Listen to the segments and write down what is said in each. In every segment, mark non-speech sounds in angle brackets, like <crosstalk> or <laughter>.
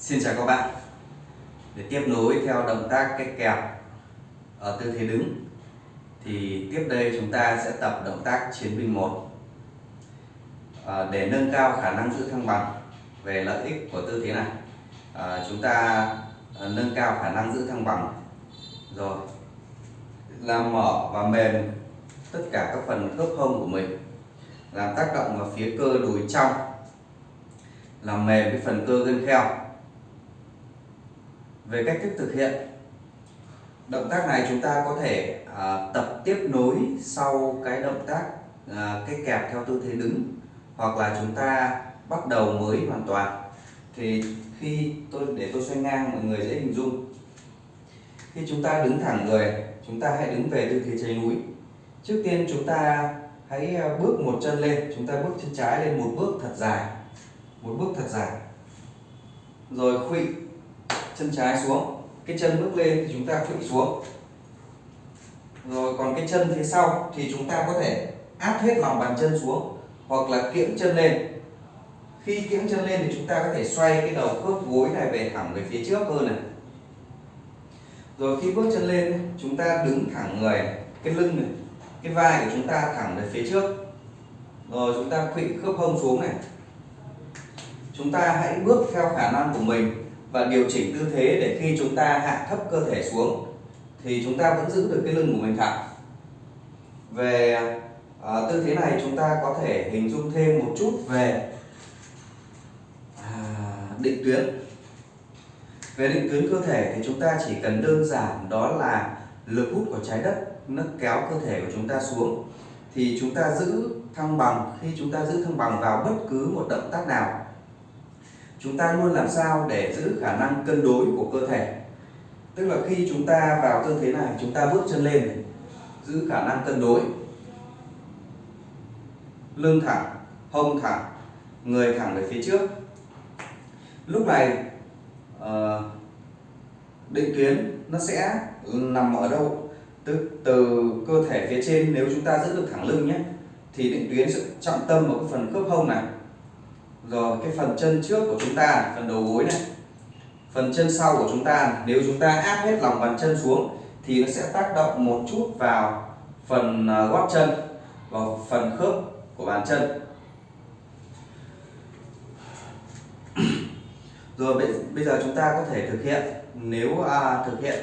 Xin chào các bạn. Để tiếp nối theo động tác cái kẹp ở tư thế đứng thì tiếp đây chúng ta sẽ tập động tác chiến binh 1 à, để nâng cao khả năng giữ thăng bằng về lợi ích của tư thế này à, chúng ta à, nâng cao khả năng giữ thăng bằng. Rồi làm mở và mềm tất cả các phần khớp hông của mình làm tác động vào phía cơ đùi trong làm mềm cái phần cơ gân kheo về cách thức thực hiện. Động tác này chúng ta có thể à, tập tiếp nối sau cái động tác à, cái kẹp theo tư thế đứng hoặc là chúng ta bắt đầu mới hoàn toàn. Thì khi tôi để tôi xoay ngang mọi người dễ hình dung. Khi chúng ta đứng thẳng người chúng ta hãy đứng về tư thế cháy núi. Trước tiên chúng ta hãy à, bước một chân lên. Chúng ta bước chân trái lên một bước thật dài. Một bước thật dài. Rồi khuỵu chân trái xuống, cái chân bước lên thì chúng ta khuỵu xuống. Rồi còn cái chân phía sau thì chúng ta có thể áp hết lòng bàn chân xuống hoặc là kiễng chân lên. Khi kiễng chân lên thì chúng ta có thể xoay cái đầu khớp gối này về thẳng về phía trước hơn này. Rồi khi bước chân lên, chúng ta đứng thẳng người, cái lưng này, cái vai của chúng ta thẳng về phía trước. Rồi chúng ta khuỵu khớp hông xuống này. Chúng ta hãy bước theo khả năng của mình và điều chỉnh tư thế để khi chúng ta hạ thấp cơ thể xuống thì chúng ta vẫn giữ được cái lưng của mình thẳng. Về à, tư thế này chúng ta có thể hình dung thêm một chút về à, định tuyến. Về định tuyến cơ thể thì chúng ta chỉ cần đơn giản đó là lực hút của trái đất nó kéo cơ thể của chúng ta xuống thì chúng ta giữ thăng bằng khi chúng ta giữ thăng bằng vào bất cứ một động tác nào chúng ta luôn làm sao để giữ khả năng cân đối của cơ thể. Tức là khi chúng ta vào tư thế này chúng ta bước chân lên giữ khả năng cân đối. Lưng thẳng hông thẳng người thẳng về phía trước. Lúc này ờ, định tuyến nó sẽ nằm ở đâu? Từ, từ cơ thể phía trên nếu chúng ta giữ được thẳng lưng nhé thì định tuyến sẽ trọng tâm vào cái phần khớp hông này rồi cái phần chân trước của chúng ta phần đầu gối này phần chân sau của chúng ta nếu chúng ta áp hết lòng bàn chân xuống thì nó sẽ tác động một chút vào phần à, gót chân và phần khớp của bàn chân. <clears throat> Rồi bây giờ chúng ta có thể thực hiện nếu à, thực hiện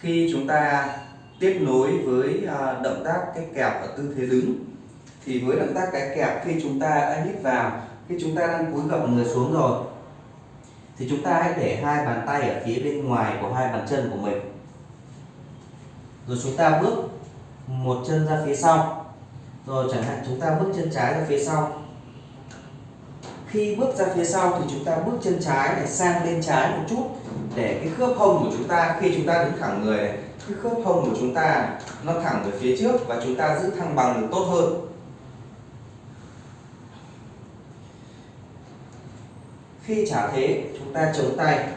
khi chúng ta tiếp nối với à, động tác cái kẹp ở tư thế đứng thì với động tác cái kẹp khi chúng ta đã hít vào, khi chúng ta đang cúi gập người xuống rồi. Thì chúng ta hãy để hai bàn tay ở phía bên ngoài của hai bàn chân của mình. Rồi chúng ta bước một chân ra phía sau. Rồi chẳng hạn chúng ta bước chân trái ra phía sau. Khi bước ra phía sau thì chúng ta bước chân trái để sang bên trái một chút để cái khớp hông của chúng ta, khi chúng ta đứng thẳng người này, cái khớp hông của chúng ta nó thẳng về phía trước và chúng ta giữ thăng bằng được tốt hơn. Khi trả thế chúng ta chống tay.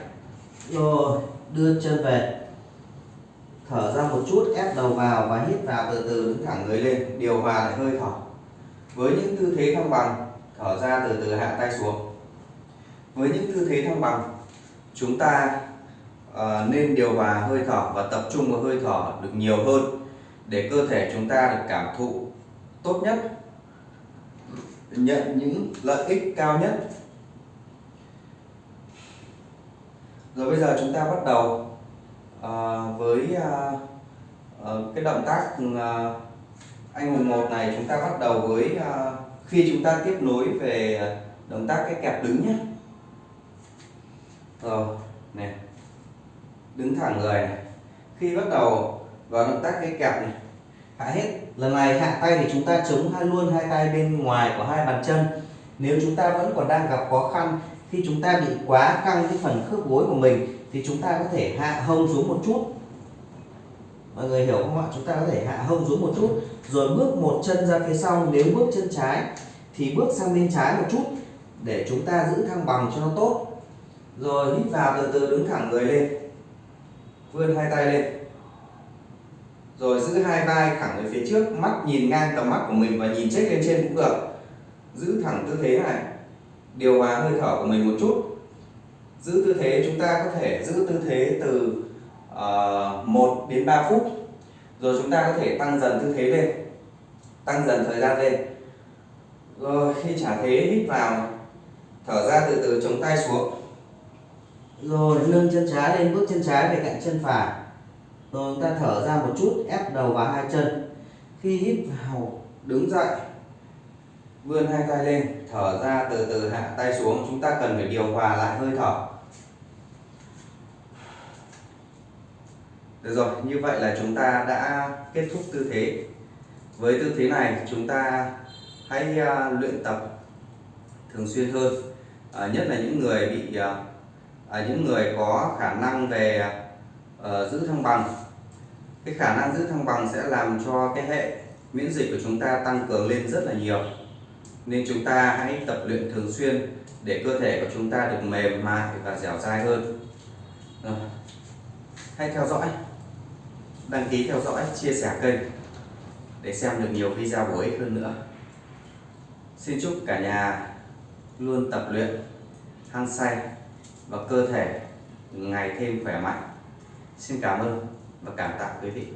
Rồi đưa chân về. Thở ra một chút ép đầu vào và hít vào từ từ đứng thẳng người lên. Điều hòa lại hơi thở. Với những tư thế thăng bằng thở ra từ từ hạ tay xuống. Với những tư thế thăng bằng chúng ta uh, nên điều hòa hơi thở và tập trung vào hơi thở được nhiều hơn để cơ thể chúng ta được cảm thụ tốt nhất nhận những lợi ích cao nhất. Rồi bây giờ chúng ta bắt đầu uh, với uh, uh, cái động tác uh, anh hùng một này chúng ta bắt đầu với uh, khi chúng ta tiếp nối về động tác cái kẹp đứng nhé. Rồi này đứng thẳng người này. Khi bắt đầu vào động tác cái kẹp này hạ hết lần này hạ tay thì chúng ta chống hai luôn hai tay bên ngoài của hai bàn chân. Nếu chúng ta vẫn còn đang gặp khó khăn khi chúng ta bị quá căng cái phần khớp gối của mình, thì chúng ta có thể hạ hông xuống một chút. Mọi người hiểu không ạ? Chúng ta có thể hạ hông xuống một chút, rồi bước một chân ra phía sau. Nếu bước chân trái, thì bước sang bên trái một chút, để chúng ta giữ thăng bằng cho nó tốt. Rồi hít vào từ từ, đứng thẳng người lên. Vươn hai tay lên. Rồi giữ hai vai thẳng về phía trước. Mắt nhìn ngang tầm mắt của mình và nhìn chết lên trên cũng được. Giữ thẳng tư thế này điều hòa hơi thở của mình một chút. Giữ tư thế chúng ta có thể giữ tư thế từ ờ, uh, 1 đến 3 phút. Rồi chúng ta có thể tăng dần tư thế lên tăng dần thời gian lên. Rồi khi trả thế hít vào thở ra từ từ chống tay xuống. Rồi nâng chân trái lên bước chân trái về cạnh chân phải. Rồi chúng ta thở ra một chút ép đầu vào hai chân. Khi hít vào đứng dậy vươn hai tay lên thở ra từ từ hạ tay xuống chúng ta cần phải điều hòa lại hơi thở. Được rồi như vậy là chúng ta đã kết thúc tư thế. Với tư thế này chúng ta hãy uh, luyện tập thường xuyên hơn. À, nhất là những người bị à, à, những người có khả năng về à, giữ thăng bằng. Cái khả năng giữ thăng bằng sẽ làm cho cái hệ miễn dịch của chúng ta tăng cường lên rất là nhiều nên chúng ta hãy tập luyện thường xuyên để cơ thể của chúng ta được mềm mại và dẻo dai hơn. Ờ, Rồi. hãy theo dõi. Đăng ký theo dõi, chia sẻ kênh để xem được nhiều video bổ ích hơn nữa. Xin chúc cả nhà luôn tập luyện, hăng say và cơ thể ngày thêm khỏe mạnh. Xin cảm ơn và cảm tạ quý vị.